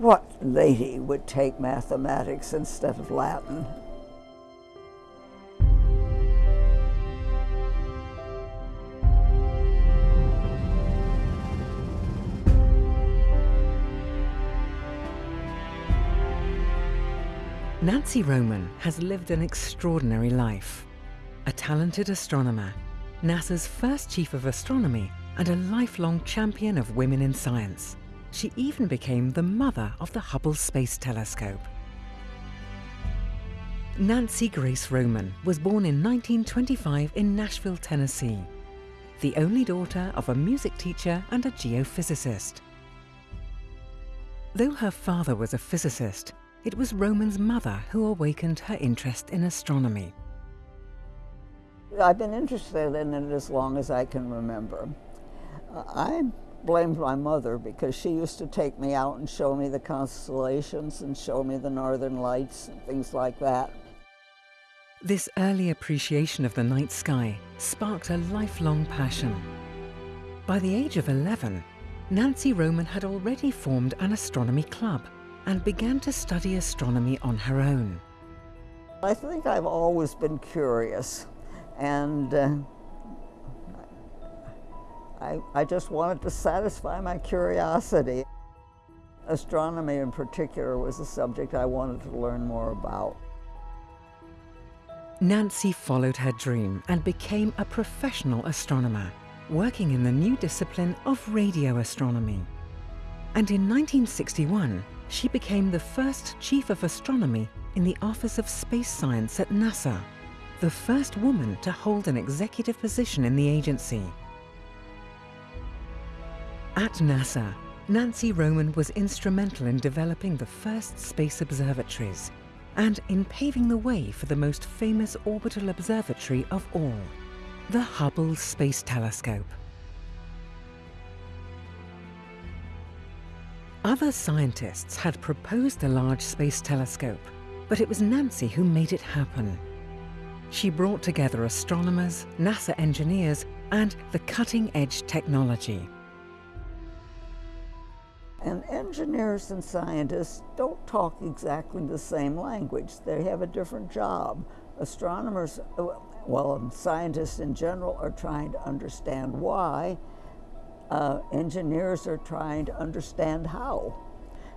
what lady would take mathematics instead of Latin? Nancy Roman has lived an extraordinary life. A talented astronomer, NASA's first chief of astronomy, and a lifelong champion of women in science. She even became the mother of the Hubble Space Telescope. Nancy Grace Roman was born in 1925 in Nashville, Tennessee, the only daughter of a music teacher and a geophysicist. Though her father was a physicist, it was Roman's mother who awakened her interest in astronomy. I've been interested in it as long as I can remember. Uh, I blamed my mother because she used to take me out and show me the constellations and show me the northern lights and things like that. This early appreciation of the night sky sparked a lifelong passion. By the age of 11, Nancy Roman had already formed an astronomy club and began to study astronomy on her own. I think I've always been curious and uh, I, I just wanted to satisfy my curiosity. Astronomy in particular was a subject I wanted to learn more about. Nancy followed her dream and became a professional astronomer, working in the new discipline of radio astronomy. And in 1961, she became the first Chief of Astronomy in the Office of Space Science at NASA, the first woman to hold an executive position in the agency. At NASA, Nancy Roman was instrumental in developing the first space observatories and in paving the way for the most famous orbital observatory of all, the Hubble Space Telescope. Other scientists had proposed a large space telescope, but it was Nancy who made it happen. She brought together astronomers, NASA engineers, and the cutting-edge technology. And engineers and scientists don't talk exactly the same language. They have a different job. Astronomers, well, scientists in general are trying to understand why, uh, engineers are trying to understand how.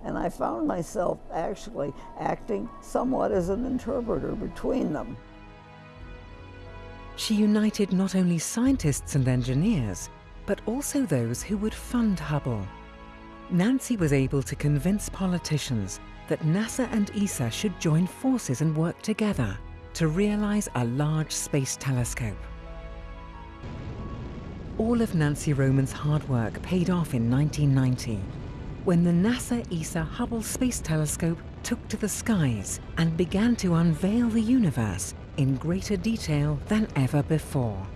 And I found myself actually acting somewhat as an interpreter between them. She united not only scientists and engineers, but also those who would fund Hubble. Nancy was able to convince politicians that NASA and ESA should join forces and work together to realize a large space telescope. All of Nancy Roman's hard work paid off in 1990 when the NASA-ESA Hubble Space Telescope took to the skies and began to unveil the universe in greater detail than ever before.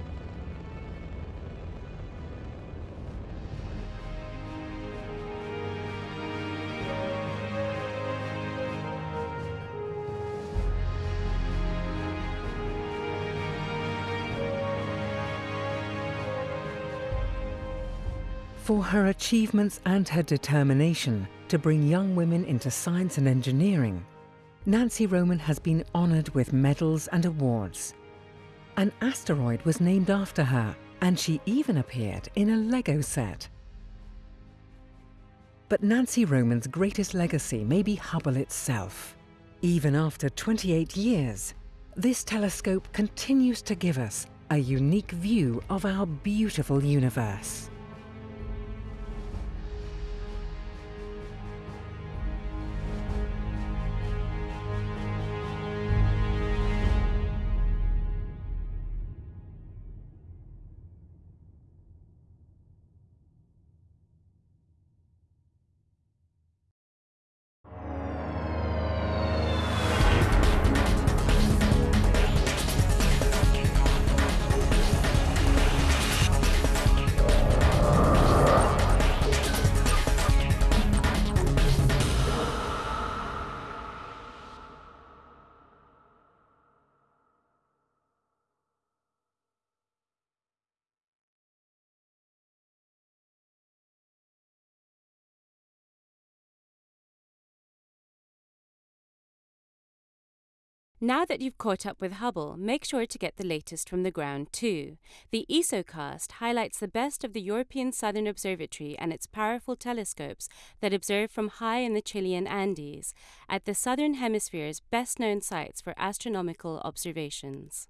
For her achievements and her determination to bring young women into science and engineering, Nancy Roman has been honoured with medals and awards. An asteroid was named after her, and she even appeared in a Lego set. But Nancy Roman's greatest legacy may be Hubble itself. Even after 28 years, this telescope continues to give us a unique view of our beautiful universe. Now that you've caught up with Hubble, make sure to get the latest from the ground too. The ESOcast highlights the best of the European Southern Observatory and its powerful telescopes that observe from high in the Chilean Andes, at the Southern Hemisphere's best known sites for astronomical observations.